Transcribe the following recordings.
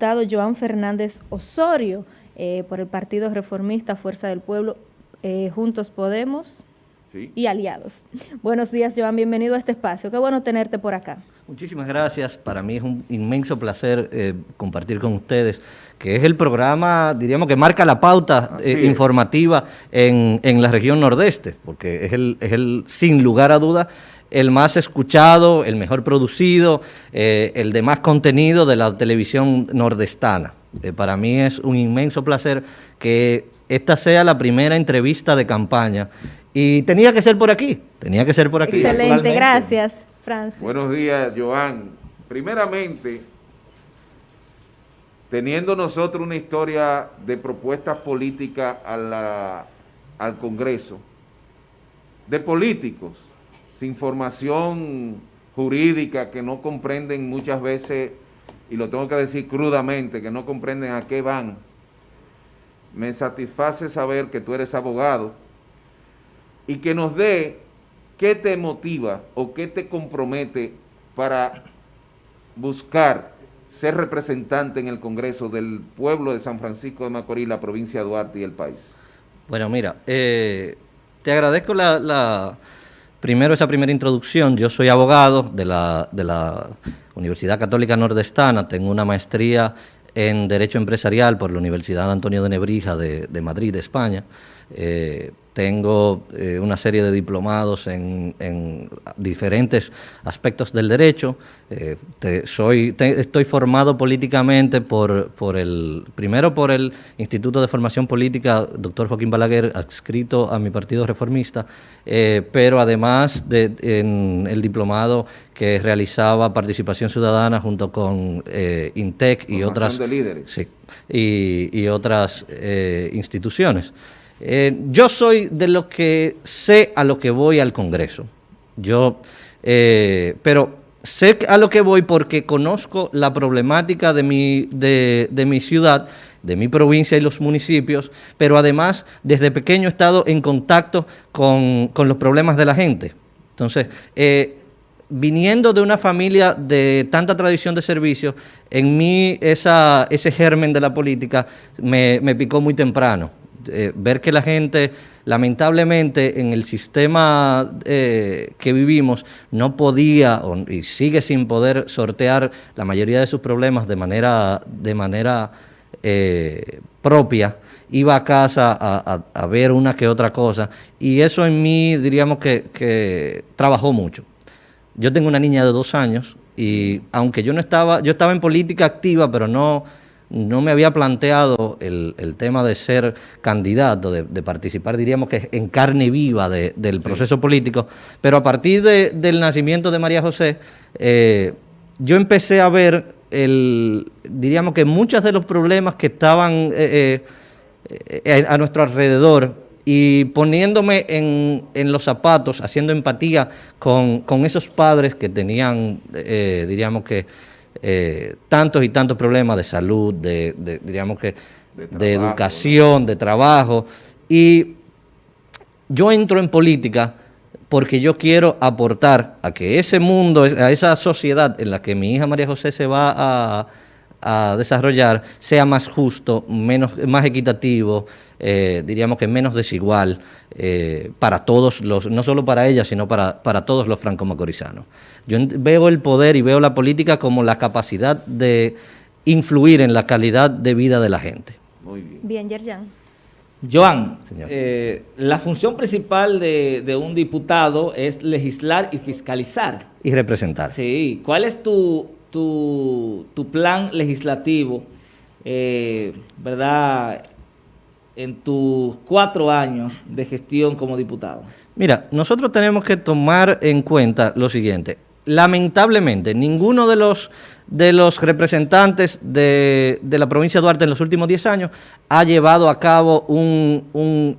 diputado Joan Fernández Osorio eh, por el Partido Reformista Fuerza del Pueblo, eh, Juntos Podemos y Aliados. Buenos días, Joan, bienvenido a este espacio. Qué bueno tenerte por acá. Muchísimas gracias. Para mí es un inmenso placer eh, compartir con ustedes, que es el programa, diríamos, que marca la pauta informativa en, en, la región nordeste, porque es el, es el, sin lugar a dudas, el más escuchado, el mejor producido, eh, el de más contenido de la televisión nordestana. Eh, para mí es un inmenso placer que esta sea la primera entrevista de campaña. Y tenía que ser por aquí, tenía que ser por aquí. Excelente, gracias, Francis. Buenos días, Joan. Primeramente, teniendo nosotros una historia de propuestas políticas al Congreso, de políticos, sin formación jurídica que no comprenden muchas veces, y lo tengo que decir crudamente, que no comprenden a qué van. Me satisface saber que tú eres abogado y que nos dé qué te motiva o qué te compromete para buscar ser representante en el Congreso del pueblo de San Francisco de Macorís, la provincia de Duarte y el país. Bueno, mira, eh, te agradezco la Primero, esa primera introducción. Yo soy abogado de la, de la Universidad Católica Nordestana, tengo una maestría en Derecho Empresarial por la Universidad Antonio de Nebrija de, de Madrid, de España. Eh, tengo eh, una serie de diplomados en, diferentes aspectos del derecho. Eh, soy, estoy formado políticamente por, por el, primero por el Instituto de Formación Política, doctor Joaquín Balaguer, adscrito a mi partido reformista, pero además de, en el diplomado que realizaba Participación Ciudadana junto con INTEC y otras, y, y otras instituciones. Eh, yo soy de los que sé a lo que voy al Congreso. Yo, eh, pero sé a lo que voy porque conozco la problemática de mi, de, mi ciudad, de mi provincia y los municipios, pero además desde pequeño he estado en contacto con, los problemas de la gente. Entonces, eh, viniendo de una familia de tanta tradición de servicio, en mí esa, ese germen de la política me, me picó muy temprano. Eh, ver que la gente, lamentablemente, en el sistema eh, que vivimos, no podía y sigue sin poder sortear la mayoría de sus problemas de manera, de manera eh, propia, iba a casa a, ver una que otra cosa, y eso en mí, diríamos que, que trabajó mucho. Yo tengo una niña de dos años, y aunque yo no estaba, yo estaba en política activa, pero no no me había planteado el, tema de ser candidato, de, participar, diríamos que en carne viva del proceso político, pero a partir del nacimiento de María José, eh, yo empecé a ver, el, diríamos que muchos de los problemas que estaban eh, eh, a nuestro alrededor y poniéndome en, los zapatos, haciendo empatía con, con esos padres que tenían, diríamos que, eh, tantos y tantos problemas de salud, de, diríamos que, de, educación, de trabajo. Y yo entro en política porque yo quiero aportar a que ese mundo, a esa sociedad en la que mi hija María José se va a, a desarrollar sea más justo, menos, más equitativo, eh, diríamos que menos desigual eh, para todos los, no solo para ella, sino para, para todos los franco-macorizanos. Yo veo el poder y veo la política como la capacidad de influir en la calidad de vida de la gente. Muy bien. Bien, Yerjan. Joan, eh, la función principal de, de, un diputado es legislar y fiscalizar. Y representar. Sí. ¿Cuál es tu, tu, plan legislativo, eh, ¿verdad?, en tus cuatro años de gestión como diputado. Mira, nosotros tenemos que tomar en cuenta lo siguiente. Lamentablemente, ninguno de los, de los representantes de, de la provincia de Duarte en los últimos diez años ha llevado a cabo un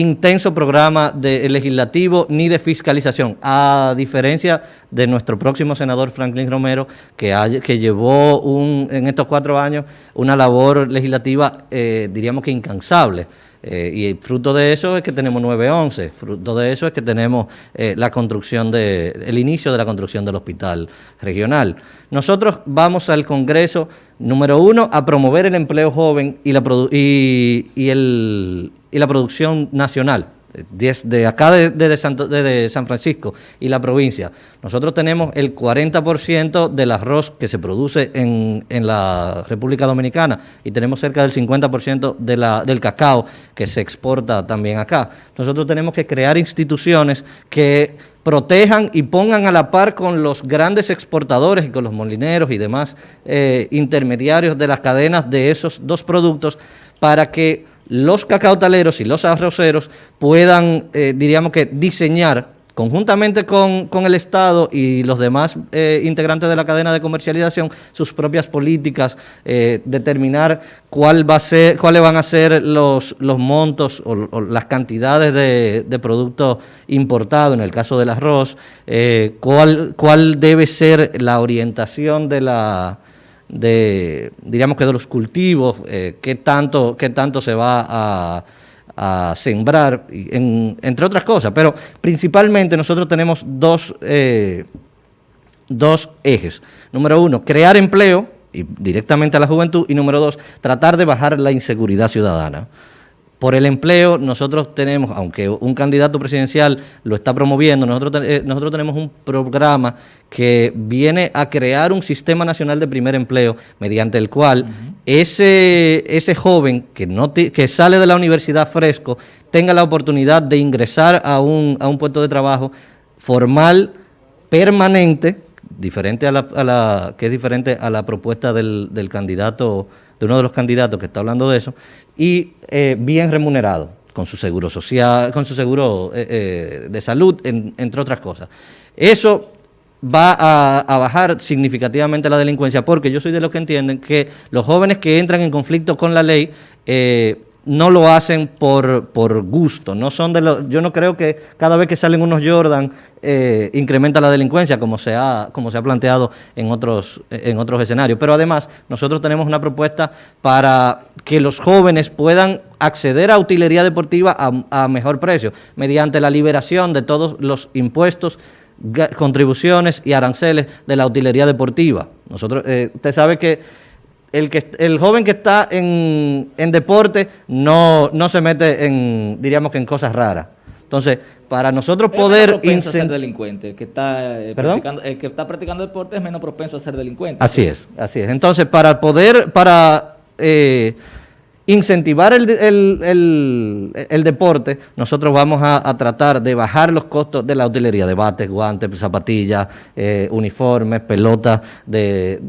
intenso programa de legislativo ni de fiscalización, a diferencia de nuestro próximo senador Franklin Romero, que, que llevó en estos cuatro años una labor legislativa, eh, diríamos que incansable. Eh, y fruto de eso es que tenemos 911, fruto de eso es que tenemos eh, la construcción de, el inicio de la construcción del hospital regional. Nosotros vamos al Congreso, número uno, a promover el empleo joven y la, y, y, el, y la producción nacional de acá de, de, San Francisco y la provincia, nosotros tenemos el 40% del arroz que se produce en, en, la República Dominicana y tenemos cerca del 50% de la, del cacao que se exporta también acá. Nosotros tenemos que crear instituciones que protejan y pongan a la par con los grandes exportadores y con los molineros y demás eh, intermediarios de las cadenas de esos dos productos para que los cacautaleros y los arroceros puedan, eh, diríamos que, diseñar conjuntamente con, el Estado y los demás eh, integrantes de la cadena de comercialización sus propias políticas, eh, determinar cuál va a ser, cuáles van a ser los, los montos o, las cantidades de, de productos importados, en el caso del arroz, cuál, cuál debe ser la orientación de la de, diríamos que de los cultivos, eh, qué, tanto, qué tanto se va a, sembrar, entre otras cosas. Pero principalmente nosotros tenemos dos, eh, dos ejes. Número uno, crear empleo y directamente a la juventud. Y número dos, tratar de bajar la inseguridad ciudadana. Por el empleo, nosotros tenemos, aunque un candidato presidencial lo está promoviendo, nosotros, eh, nosotros tenemos un programa que viene a crear un sistema nacional de primer empleo, mediante el cual ese, ese joven que, no que sale de la universidad fresco tenga la oportunidad de ingresar a un, a un puesto de trabajo formal, permanente, diferente a la, a la, que es diferente a la propuesta del, del candidato de uno de los candidatos que está hablando de eso, y eh, bien remunerado, con su seguro social, con su seguro eh, eh, de salud, entre otras cosas. Eso va a, bajar significativamente la delincuencia, porque yo soy de los que entienden que los jóvenes que entran en conflicto con la ley no lo hacen por, por gusto, no son de los, yo no creo que cada vez que salen unos Jordan eh, incrementa la delincuencia como se ha, como se ha planteado en otros, en otros escenarios. Pero además nosotros tenemos una propuesta para que los jóvenes puedan acceder a utilería deportiva a, mejor precio, mediante la liberación de todos los impuestos contribuciones y aranceles de la utilería deportiva. Nosotros, eh, usted sabe que el, que, el joven que está en, deporte no, no se mete en, diríamos que en cosas raras. Entonces, para nosotros poder... Es a ser delincuente. El que, está, eh, practicando, el que está practicando deporte es menos propenso a ser delincuente. Así es, así es. Entonces, para poder, para eh, incentivar el, deporte, nosotros vamos a, tratar de bajar los costos de la utilería, de bates, guantes, zapatillas, eh, uniformes, pelotas, de,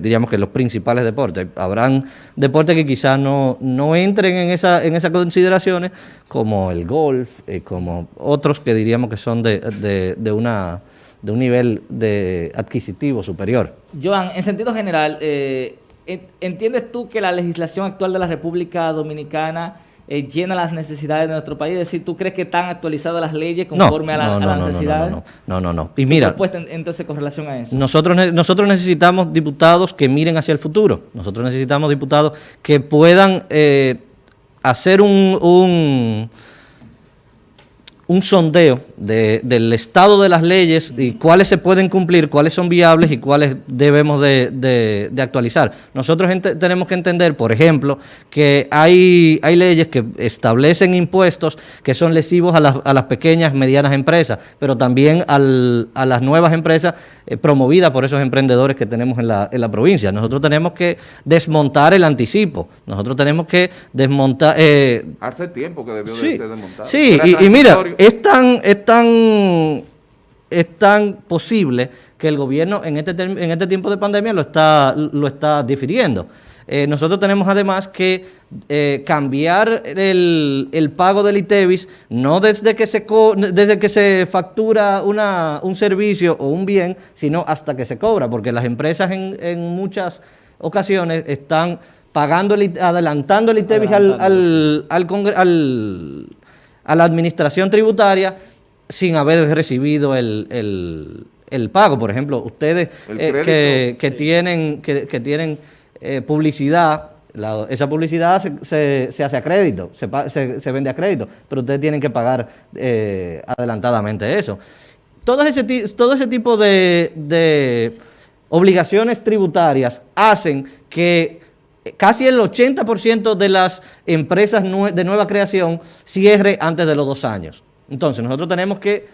diríamos que los principales deportes. Habrán deportes que quizás no, no entren en, esa, en esas consideraciones, como el golf, eh, como otros que diríamos que son de, de, una de un nivel de adquisitivo superior. Joan, en sentido general, eh, ¿Entiendes tú que la legislación actual de la República Dominicana eh, llena las necesidades de nuestro país? Es decir, ¿tú crees que están actualizadas las leyes conforme a, la, las necesidades? No, no, no. Y mira, entonces con relación a eso? Nosotros, nosotros necesitamos diputados que miren hacia el futuro. Nosotros necesitamos diputados que puedan eh, hacer un un sondeo del estado de las leyes y cuáles se pueden cumplir, cuáles son viables y cuáles debemos de, actualizar. Nosotros tenemos que entender, por ejemplo, que hay, hay leyes que establecen impuestos que son lesivos a las, a las pequeñas, medianas empresas, pero también al, a las nuevas empresas eh, promovidas por esos emprendedores que tenemos en la, en la provincia. Nosotros tenemos que desmontar el anticipo, nosotros tenemos que desmontar... Eh, Hace tiempo que debió de ser desmontado. Sí, y mira es tan, es tan, es tan posible que el gobierno en este, en este tiempo de pandemia lo está, lo está difiriendo. Eh, nosotros tenemos además que eh, cambiar el, pago del ITEVIS no desde que se, desde que se factura una, un servicio o un bien, sino hasta que se cobra, porque las empresas en, en muchas ocasiones están pagando, adelantando el ITEVIS al, al, al, a la administración tributaria sin haber recibido el, pago. Por ejemplo, ustedes eh, que, tienen, que, tienen eh, publicidad esa publicidad se, hace a crédito, se, vende a crédito, pero ustedes tienen que pagar eh, adelantadamente eso. Todo ese, todo ese tipo de, obligaciones tributarias hacen que casi el 80% de las empresas de nueva creación cierre antes de los dos años. Entonces, nosotros tenemos que,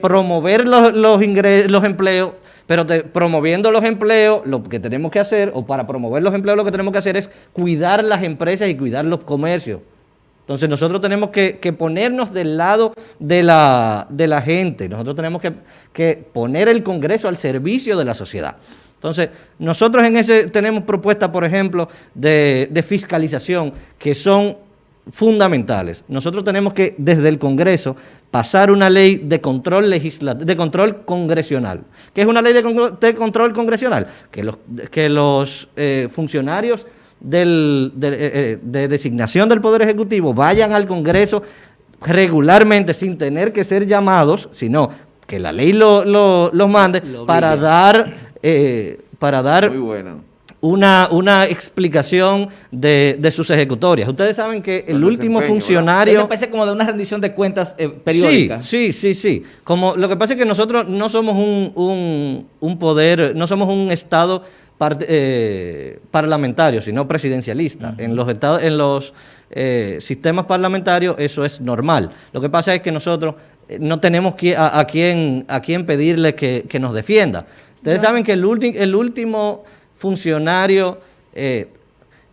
promover los, empleos pero promoviendo los empleos, lo que tenemos que hacer, o para promover los empleos lo que tenemos que hacer es cuidar las empresas y cuidar los comercios. Entonces nosotros tenemos que, ponernos del lado de la, gente, nosotros tenemos que, poner el Congreso al servicio de la sociedad. Entonces, nosotros en ese tenemos propuestas, por ejemplo, de fiscalización que son fundamentales. Nosotros tenemos que, desde el Congreso, pasar una ley de control de control congresional. ¿Qué es una ley de, control congresional? Que los, que los eh, funcionarios del, eh, eh, de, designación del Poder Ejecutivo vayan al Congreso regularmente sin tener que ser llamados, sino que la ley los lo, mande para dar, para dar Muy bueno una, una explicación de, sus ejecutorias. Ustedes saben que el último funcionario... Esto parece como de una rendición de cuentas eh, periódica. Sí, sí, sí, sí. Como, lo que pasa es que nosotros no somos un, un, poder, no somos un Estado eh, parlamentario, sino presidencialista. En los, estados, en los eh, sistemas parlamentarios eso es normal. Lo que pasa es que nosotros no tenemos a, a, quién, a quién pedirle que, nos defienda. Ustedes saben que el, el último funcionario eh,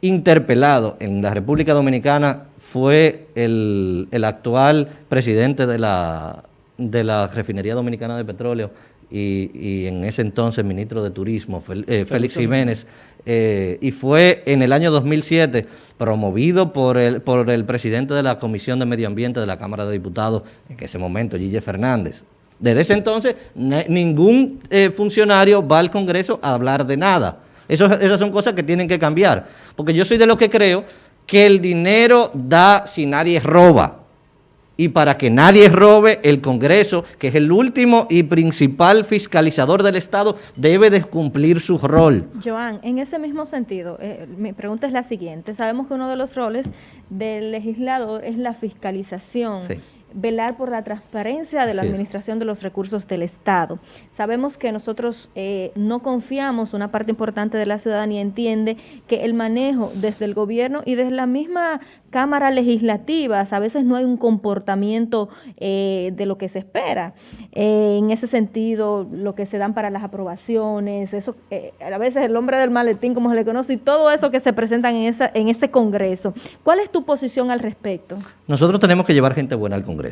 interpelado en la República Dominicana fue el, actual presidente de la, de la Refinería Dominicana de Petróleo y, en ese entonces ministro de Turismo, eh, Félix Jiménez, eh, y fue en el año 2007 promovido por el, por el presidente de la Comisión de Medio Ambiente de la Cámara de Diputados, en ese momento, Gille Fernández. Desde ese entonces, ningún funcionario va al Congreso a hablar de nada esas son cosas que tienen que cambiar. Porque yo soy de los que creo que el dinero da si nadie roba. Y para que nadie robe, el Congreso, que es el último y principal fiscalizador del Estado, debe de cumplir su rol. Joan, en ese mismo sentido, eh, mi pregunta es la siguiente. Sabemos que uno de los roles del legislador es la fiscalización. Sí velar por la transparencia de la administración de los recursos del Estado. Sabemos que nosotros eh, no confiamos, una parte importante de la ciudadanía entiende que el manejo desde el gobierno y desde la misma Cámara Legislativa, a veces no hay un comportamiento eh, de lo que se espera. Eh, en ese sentido, lo que se dan para las aprobaciones, eso, a veces el hombre del maletín, como se le conoce, y todo eso que se presentan en, esa, en ese Congreso. ¿Cuál es tu posición al respecto? Nosotros tenemos que llevar gente buena al Congreso.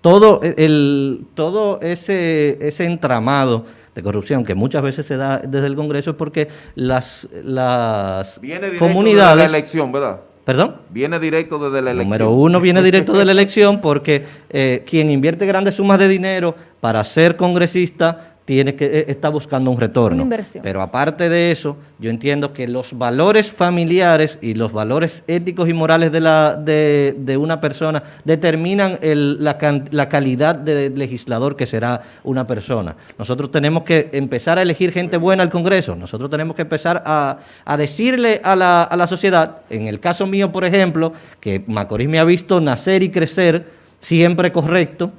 Todo, el, todo ese, ese entramado de corrupción que muchas veces se da desde el Congreso es porque las, las viene comunidades... de la elección, ¿verdad? ¿Perdón? Viene directo desde la elección. Número uno viene directo de la elección porque eh, quien invierte grandes sumas de dinero para ser congresista tiene que eh, está buscando un retorno. Pero aparte de eso, yo entiendo que los valores familiares y los valores éticos y morales de, la, de, una persona determinan la, la, calidad de legislador que será una persona. Nosotros tenemos que empezar a elegir gente buena al Congreso, nosotros tenemos que empezar a, decirle a la, a la sociedad, en el caso mío, por ejemplo, que Macorís me ha visto nacer y crecer siempre correcto,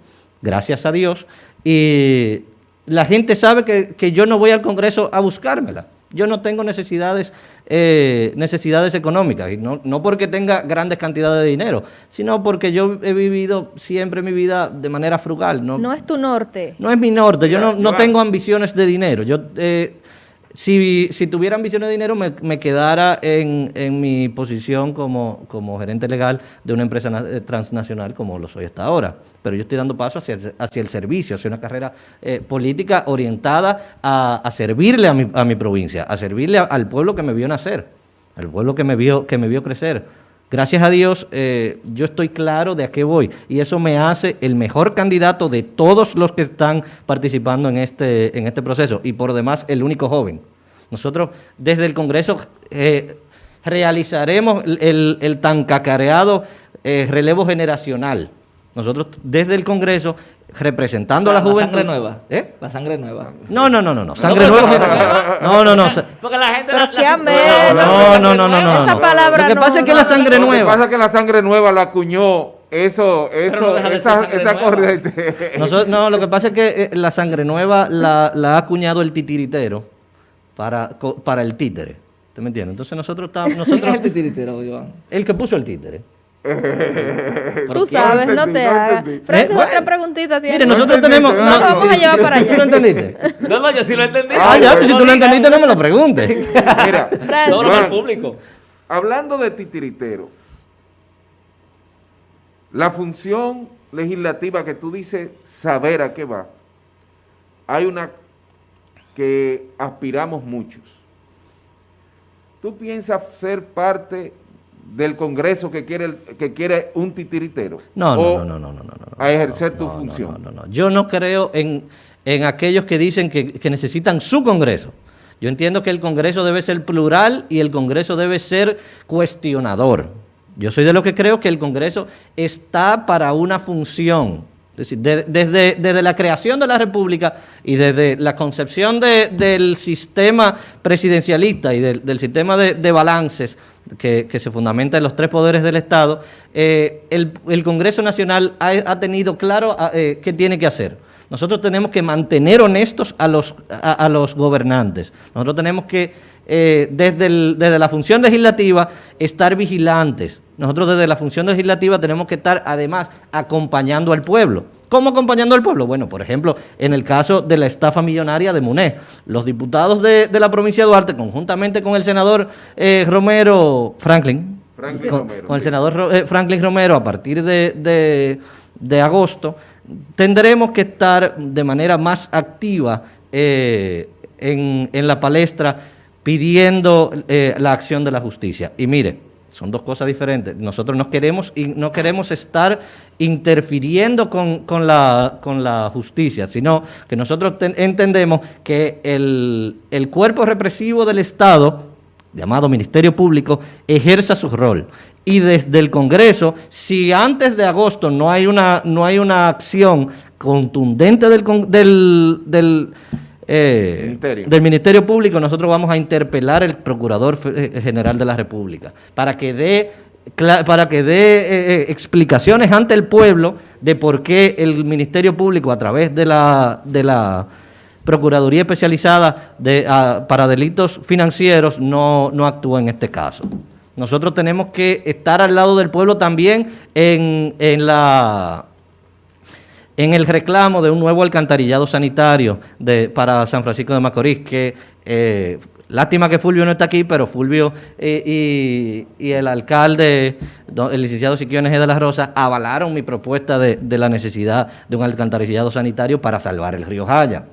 gracias a Dios, y la gente sabe que, yo no voy al Congreso a buscármela. Yo no tengo necesidades, eh, necesidades económicas, y no, no, porque tenga grandes cantidades de dinero, sino porque yo he vivido siempre mi vida de manera frugal. No, no es tu norte. No es mi norte, yo no, no tengo ambiciones de dinero. Yo eh, si, si tuviera ambiciones de dinero, me, quedara en, mi posición como, gerente legal de una empresa eh, transnacional como lo soy hasta ahora. Pero yo estoy dando paso hacia el, servicio, hacia una carrera eh, política orientada a, a, servirle a mi, a mi provincia, a servirle al pueblo que me vio nacer, al pueblo que me vio, que me vio crecer Gracias a Dios, eh, yo estoy claro de a qué voy y eso me hace el mejor candidato de todos los que están participando en este, en este proceso y por demás el único joven. Nosotros desde el Congreso eh, realizaremos el, el, tan cacareado eh, relevo generacional. Nosotros desde el Congreso representando a la juventud. La sangre nueva. ¿Eh? La sangre nueva. No, no, no, no, no. Sangre nueva. No, no, no. Porque la gente la, No, no, no, no, no. Esa palabra Lo que pasa es que la sangre nueva. Lo que pasa es que la sangre nueva la acuñó eso, eso, esa, esa corriente. no, lo que pasa es que eh, la sangre nueva la, la ha acuñado el titiritero para, para el títere. ¿Te me entiendes? Entonces nosotros estamos... Nosotros, ¿Quién es el titiritero, Iván? El que puso el títere. Tú sabes, no, te hagas. Francis, eh, otra preguntita tiene. Mire, nosotros tenemos. No, vamos a llevar para allá. ¿Tú lo entendiste? No, no, yo sí lo entendí. Ah, ya, pues si tú lo entendiste, no me lo preguntes. Mira, todo lo público. Hablando de titiritero, la función legislativa que tú dices saber a qué va, hay una que aspiramos muchos. ¿Tú piensas ser parte del Congreso que quiere que quiere un titiritero? No, no, no, no, no, no, A ejercer tu función. No, no, no, Yo no creo en, en aquellos que dicen que, que necesitan su Congreso. Yo entiendo que el Congreso debe ser plural y el Congreso debe ser cuestionador. Yo soy de los que creo que el Congreso está para una función. Desde, desde, la creación de la República y desde la concepción del sistema presidencialista y del, sistema de, balances que, se fundamenta en los tres poderes del Estado, eh, el, Congreso Nacional ha, tenido claro eh, qué tiene que hacer. Nosotros tenemos que mantener honestos a los, a los gobernantes. Nosotros tenemos que eh, desde, desde la función legislativa, estar vigilantes. Nosotros desde la función legislativa tenemos que estar además acompañando al pueblo. ¿Cómo acompañando al pueblo? Bueno, por ejemplo, en el caso de la estafa millonaria de MUNE, los diputados de, la provincia de Duarte, conjuntamente con el senador eh, Romero Franklin, con, el senador eh, Franklin Romero, a partir de, agosto, tendremos que estar de manera más activa en, en la palestra pidiendo eh, la acción de la justicia. Y mire, son dos cosas diferentes. Nosotros no queremos, no queremos estar interfiriendo con, la, justicia, sino que nosotros entendemos que el cuerpo represivo del Estado, llamado Ministerio Público, ejerza su rol. Y desde el Congreso, si antes de agosto no hay una, no hay una acción contundente del, del, del eh, del Ministerio Público, nosotros vamos a interpelar al Procurador eh, General de la República para que dé para que dé eh, explicaciones ante el pueblo de por qué el Ministerio Público a través de la, de la Procuraduría Especializada de, para Delitos Financieros no, no actúa en este caso. Nosotros tenemos que estar al lado del pueblo también en, en la en el reclamo de un nuevo alcantarillado sanitario de, para San Francisco de Macorís, que eh, lástima que Fulvio no está aquí, pero Fulvio eh, y, el alcalde, el licenciado Siquiones de la Rosa, avalaron mi propuesta de, la necesidad de un alcantarillado sanitario para salvar el río Jaya.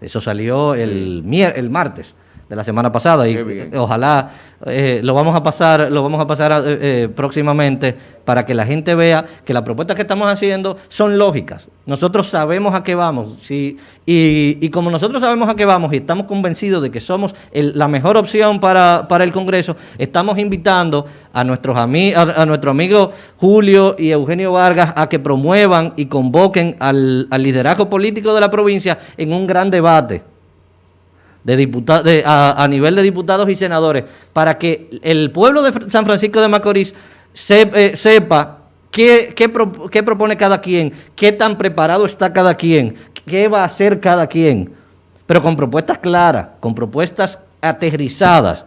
Eso salió el, el martes de la semana pasada y ojalá eh, lo vamos a pasar lo vamos a pasar eh, eh, próximamente para que la gente vea que las propuestas que estamos haciendo son lógicas. Nosotros sabemos a qué vamos sí, y, como nosotros sabemos a qué vamos y estamos convencidos de que somos la mejor opción para, el Congreso, estamos invitando a nuestros amigos a, nuestro amigo Julio y Eugenio Vargas a que promuevan y convoquen al, al liderazgo político de la provincia en un gran debate de, a, nivel de diputados y senadores para que el pueblo de San Francisco de Macorís eh, sepa qué, qué, propone cada quien, qué tan preparado está cada quien, qué va a hacer cada quien, pero con propuestas claras, con propuestas aterrizadas.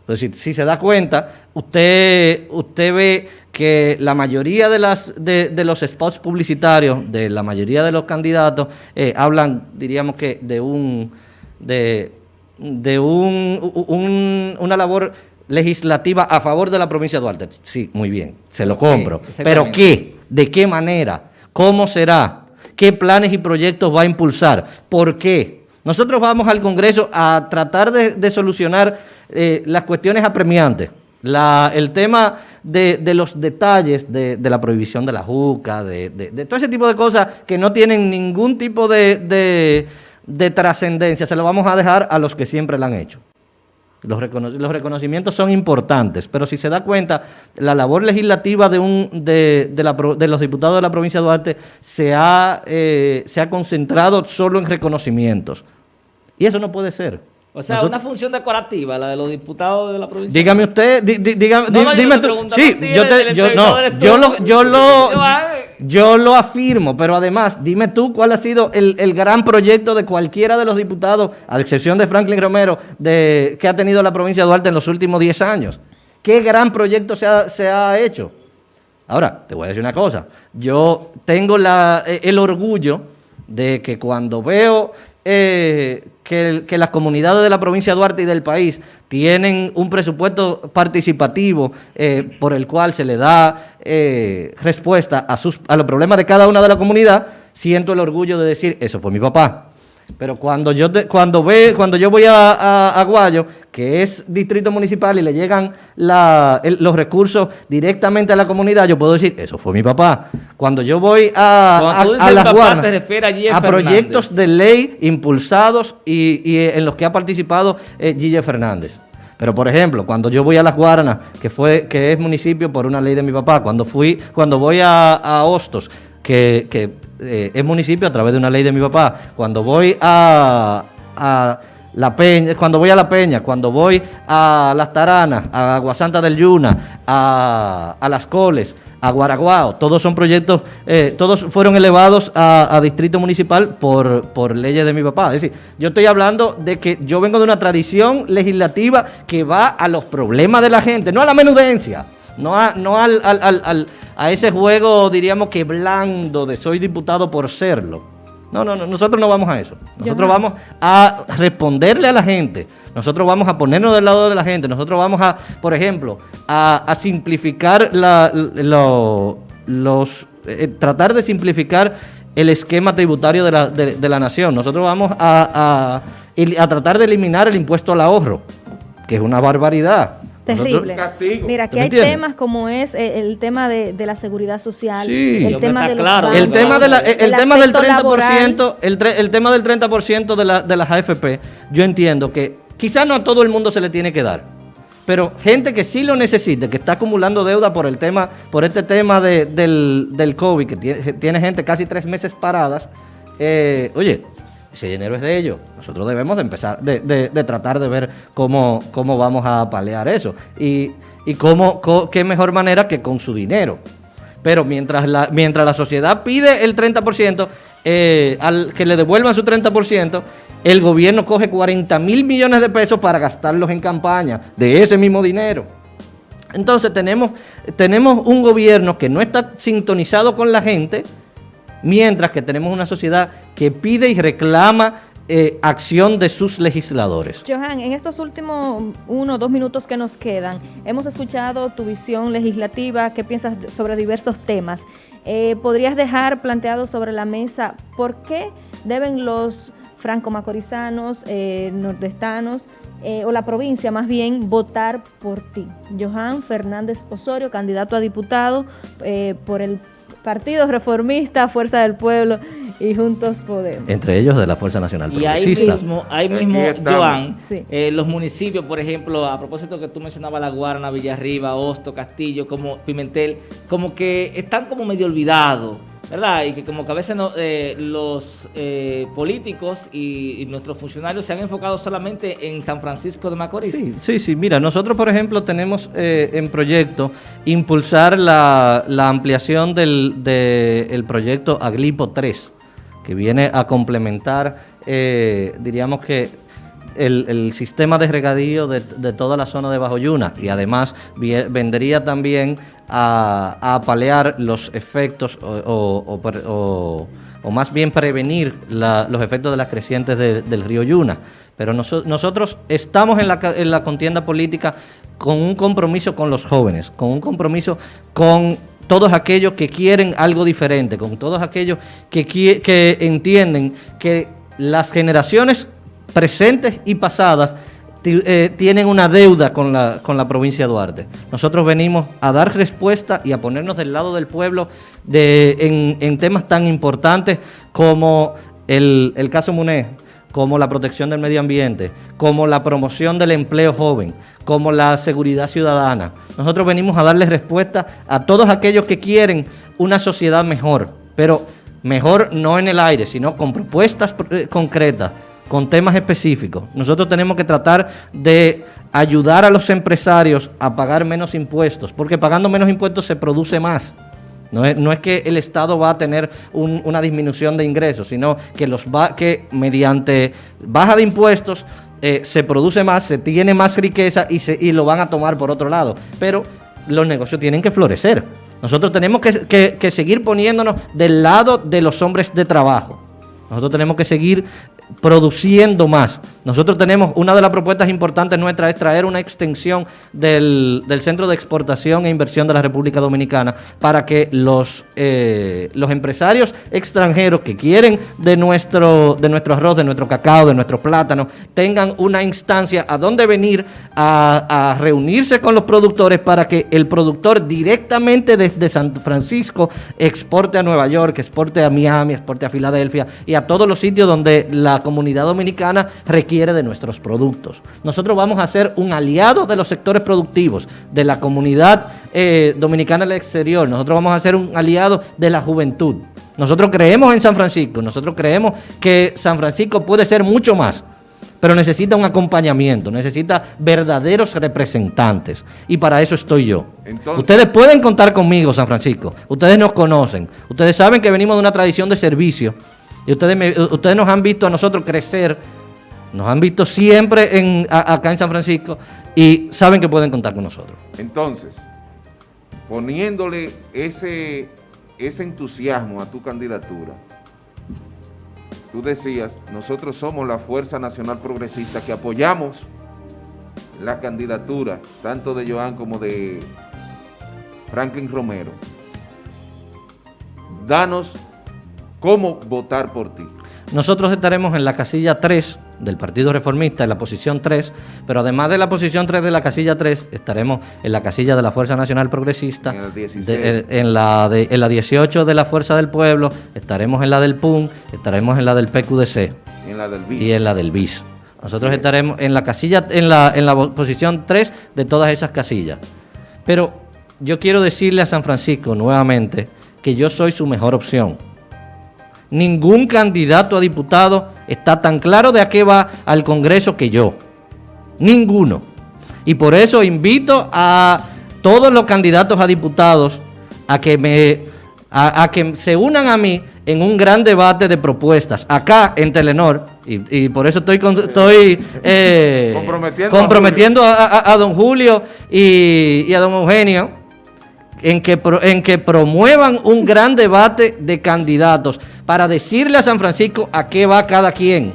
Entonces, si, se da cuenta, usted, usted ve que la mayoría de, las, de, los spots publicitarios, de la mayoría de los candidatos, eh, hablan, diríamos que, de un de, de un, una labor legislativa a favor de la provincia de Duarte. Sí, muy bien, se lo compro. Pero ¿qué? ¿De qué manera? ¿Cómo será? ¿Qué planes y proyectos va a impulsar? ¿Por qué? Nosotros vamos al Congreso a tratar de, solucionar eh, las cuestiones apremiantes. La, el tema de, los detalles de, la prohibición de la juca, de, de, todo ese tipo de cosas que no tienen ningún tipo de de trascendencia se lo vamos a dejar a los que siempre la han hecho. Los, reconocimientos son importantes, pero si se da cuenta, la labor legislativa de, un, de, los diputados de la provincia de Duarte se ha, eh, se ha concentrado solo en reconocimientos. Y eso no puede ser. O sea, una función decorativa, la de los diputados de la provincia. Dígame usted, dígame, dime tú. Sí, yo, te, yo, no, yo lo, yo lo, yo lo afirmo, pero además, dime tú cuál ha sido el, el, gran proyecto de cualquiera de los diputados, a excepción de Franklin Romero, de, que ha tenido la provincia de Duarte en los últimos 10 años. ¿Qué gran proyecto se ha, se ha hecho? Ahora, te voy a decir una cosa. Yo tengo la, el orgullo de que cuando veo eh, que, las comunidades de la provincia de Duarte y del país tienen un presupuesto participativo eh, por el cual se le da eh, respuesta a, sus, a los problemas de cada una de la comunidad, siento el orgullo de decir, eso fue mi papá. Pero cuando yo cuando ve, cuando yo voy a, Aguayo, que es distrito municipal y le llegan los recursos directamente a la comunidad, yo puedo decir, eso fue mi papá. Cuando yo voy a, a, las guardas, a, proyectos de ley impulsados y, en los que ha participado eh, Fernández. Pero por ejemplo, cuando yo voy a Las Guaranas, que fue que es municipio por una ley de mi papá, cuando fui, cuando voy a, Hostos, que, que eh, municipio a través de una ley de mi papá. Cuando voy a, La Peña, cuando voy a La Peña, cuando voy a Las Taranas, a Aguasanta del Yuna, a, Las Coles, a Guaraguao, todos son proyectos, eh, todos fueron elevados a, distrito municipal por, por leyes de mi papá. Es decir, yo estoy hablando de que yo vengo de una tradición legislativa que va a los problemas de la gente, no a la menudencia, no a, no al, al a ese juego, diríamos que blando de soy diputado por serlo. No, no, no, nosotros no vamos a eso. Nosotros vamos a responderle a la gente. Nosotros vamos a ponernos del lado de la gente. Nosotros vamos a, por ejemplo, a, simplificar la, los, eh, tratar de simplificar el esquema tributario de la, de, la nación. Nosotros vamos a, a tratar de eliminar el impuesto al ahorro, que es una barbaridad. Terrible. Mira, aquí hay temas como es eh, el, tema de, la seguridad social, el tema de los el tema de el, tema del 30%, el, el, tema del 30% de, la, de las AFP, yo entiendo que quizás no a todo el mundo se le tiene que dar. Pero gente que sí lo necesite, que está acumulando deuda por el tema, por este tema del, del COVID, que tiene, tiene gente casi tres meses paradas, eh, oye, ese dinero es de ellos. Nosotros debemos de empezar, de, de, tratar de ver cómo, cómo vamos a palear eso. Y, y cómo, qué mejor manera que con su dinero. Pero mientras la, mientras la sociedad pide el 30%, eh, al que le devuelvan su 30%, el gobierno coge 40 mil millones de pesos para gastarlos en campaña de ese mismo dinero. Entonces tenemos, tenemos un gobierno que no está sintonizado con la gente, mientras que tenemos una sociedad que pide y reclama eh, acción de sus legisladores. Johan, en estos últimos uno o dos minutos que nos quedan, hemos escuchado tu visión legislativa, qué piensas sobre diversos temas. Eh, ¿Podrías dejar planteado sobre la mesa por qué deben los franco-macorizanos, eh, nordestanos, o la provincia más bien, votar por ti? Johan Fernández Osorio, candidato a diputado por el Partido Reformista, Fuerza del Pueblo y Juntos Podemos. Entre ellos de la Fuerza Nacional Y ahí mismo, ahí mismo Joan, eh, los municipios, por ejemplo, a propósito que tú mencionabas La Guarna, Villarriba, Hosto, Castillo, como Pimentel, como que están como medio olvidados. ¿Verdad? Y que como que a veces eh, los eh, políticos y, nuestros funcionarios se han enfocado solamente en San Francisco de Macorís. Sí, sí, sí. Mira, nosotros por ejemplo tenemos eh, en proyecto impulsar la, ampliación del, proyecto Aglipo 3, que viene a complementar, diríamos que el, sistema de regadío de, toda la zona de Bajo Yuna y además vendría también a, a palear los efectos o, más bien prevenir los efectos de las crecientes del río Yuna. Pero nosotros estamos en la, en la contienda política con un compromiso con los jóvenes, con un compromiso con todos aquellos que quieren algo diferente, con todos aquellos que, que entienden que las generaciones presentes y pasadas eh, tienen una deuda con la, con la provincia de Duarte. Nosotros venimos a dar respuesta y a ponernos del lado del pueblo de, en, temas tan importantes como el, caso Muné como la protección del medio ambiente, como la promoción del empleo joven, como la seguridad ciudadana. Nosotros venimos a darles respuesta a todos aquellos que quieren una sociedad mejor, pero mejor no en el aire, sino con propuestas eh, concretas, con temas específicos. Nosotros tenemos que tratar de ayudar a los empresarios a pagar menos impuestos, porque pagando menos impuestos se produce más. No es, que el Estado va a tener una disminución de ingresos, sino que, mediante baja de impuestos eh, se produce más, se tiene más riqueza y, se, y lo van a tomar por otro lado. Pero los negocios tienen que florecer. Nosotros tenemos que seguir poniéndonos del lado de los hombres de trabajo. Nosotros tenemos que seguir produciendo más. Nosotros tenemos, una de las propuestas importantes nuestras es traer una extensión del, Centro de Exportación e Inversión de la República Dominicana para que los, eh, los empresarios extranjeros que quieren de nuestro, de nuestro arroz, de nuestro cacao, de nuestro plátano, tengan una instancia a donde venir a, a reunirse con los productores para que el productor directamente desde San Francisco exporte a Nueva York, exporte a Miami, exporte a Filadelfia y a todos los sitios donde la comunidad dominicana requiere de nuestros productos. Nosotros vamos a ser un aliado de los sectores productivos, de la comunidad eh, dominicana el exterior. Nosotros vamos a ser un aliado de la juventud. Nosotros creemos en San Francisco, nosotros creemos que San Francisco puede ser mucho más, pero necesita un acompañamiento, necesita verdaderos representantes. Y para eso estoy yo. ustedes pueden contar conmigo, San Francisco. Ustedes nos conocen. Ustedes saben que venimos de una tradición de servicio y ustedes, ustedes nos han visto a nosotros crecer, nos han visto siempre en, acá en San Francisco y saben que pueden contar con nosotros. Entonces, poniéndole ese, ese entusiasmo a tu candidatura, tú decías, nosotros somos la Fuerza Nacional Progresista que apoyamos la candidatura tanto de Joan como de Franklin Romero. Danos cómo votar por ti. Nosotros estaremos en la casilla 3 del Partido Reformista, en la posición 3, pero además de la posición 3 de la casilla 3, estaremos en la casilla de la Fuerza Nacional Progresista, en, la, en la 18 de la Fuerza del Pueblo, estaremos en la del PUN, estaremos en la del PQDC y en la del BIS. Nosotros estaremos en la casilla, en la, en la posición 3 de todas esas casillas. Pero yo quiero decirle a San Francisco nuevamente que yo soy su mejor opción ningún candidato a diputado está tan claro de a qué va al Congreso que yo. Ninguno. Y por eso invito a todos los candidatos a diputados a que me a, que se unan a mí en un gran debate de propuestas acá en Telenor y, por eso estoy estoy eh, comprometiendo, a, don Julio y, y a don Eugenio en que, en que promuevan un gran debate de candidatos para decirle a San Francisco a qué va cada quien,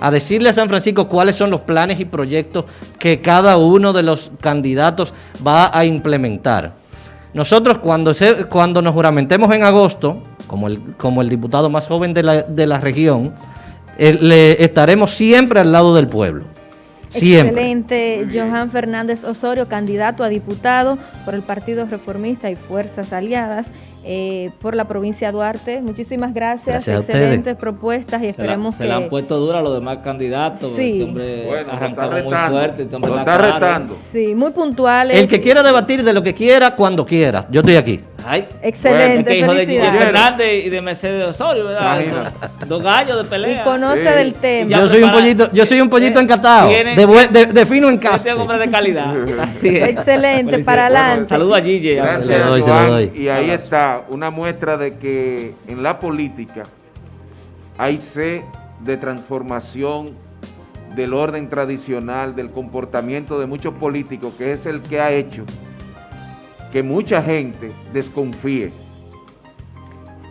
a decirle a San Francisco cuáles son los planes y proyectos que cada uno de los candidatos va a implementar. Nosotros cuando, cuando nos juramentemos en agosto, como el, como el diputado más joven de la, de la región, eh, le estaremos siempre al lado del pueblo. Excelente, Johan Fernández Osorio, candidato a diputado por el Partido Reformista y Fuerzas Aliadas eh, por la provincia de Duarte. Muchísimas gracias, excelentes propuestas y esperemos que... Se le han puesto dura a los demás candidatos. Sí. Este hombre bueno, arrancó muy fuerte. Este lo está retando. Sí, muy puntuales. El que quiera debatir de lo que quiera, cuando quiera. Yo estoy aquí. Ay, Excelente. Bueno, hijo de Gigi Fernández y de Mercedes Osorio, ¿verdad? Dos gallos de pelea. Y conoce del tema. Yo soy, un pollito, yo soy un pollito encatado. De, de, fino en casa. Yo hombre de calidad. Así es. Excelente, para adelante. Saludos a Gigi. Gracias, Y ahí está una muestra de que en la política hay sed de transformación del orden tradicional, del comportamiento de muchos políticos, que es el que ha hecho que mucha gente desconfíe.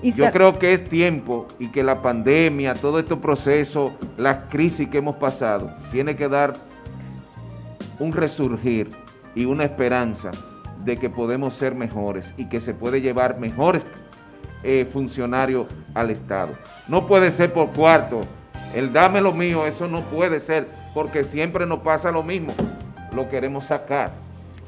Yo creo que es tiempo y que la pandemia, todo este proceso, la crisis que hemos pasado, tiene que dar un resurgir y una esperanza de que podemos ser mejores y que se puede llevar mejores eh, funcionarios al Estado. No puede ser por cuarto, el dame lo mío, eso no puede ser, porque siempre nos pasa lo mismo, lo queremos sacar.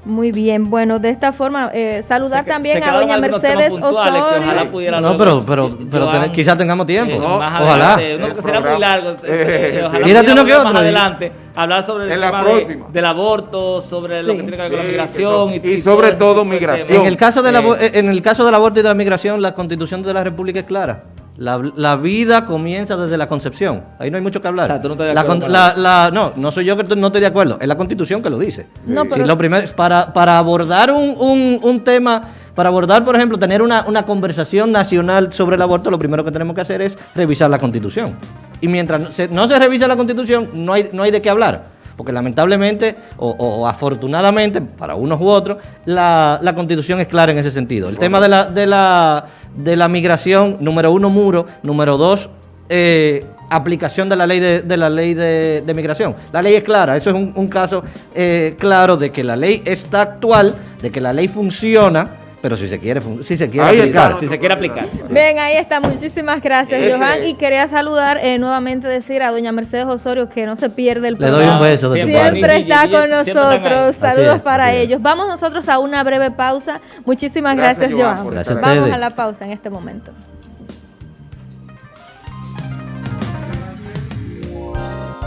Muy bien, bueno, de esta forma, eh, saludar también a doña Mercedes Osorio. no, pero, pero, pero quizás tengamos tiempo. más ojalá. Adelante, será muy largo. Eh, eh, uno que otro. Más adelante, hablar sobre el tema del aborto, sobre lo que tiene que ver con la migración. y, sobre todo migración. En el, caso de la, en el caso del aborto y de la migración, la constitución de la República es clara. La, vida comienza desde la concepción. Ahí no hay mucho que hablar. O sea, no, la, no, no soy yo que no estoy de acuerdo. Es la constitución que lo dice. No, lo primero para, para abordar un, tema, para abordar, por ejemplo, tener una, conversación nacional sobre el aborto, lo primero que tenemos que hacer es revisar la constitución. Y mientras no se revisa la constitución, no hay, no hay de qué hablar porque lamentablemente o, afortunadamente para unos u otros, la, constitución es clara en ese sentido. El tema de la, de, la, de la migración, número uno, muro, número dos, eh, aplicación de la ley de, la ley de, migración. La ley es clara, eso es un, caso eh, claro de que la ley está actual, de que la ley funciona pero si se quiere, si se quiere aplicar. si se quiere aplicar. Bien, ahí está. Muchísimas gracias, Johan. Y quería saludar, eh, nuevamente decir a doña Mercedes Osorio que no se pierde el programa. Le doy un beso. De siempre está con nosotros. Saludos para ellos. Vamos nosotros a una breve pausa. Muchísimas gracias, Johan. Vamos a la pausa en este momento.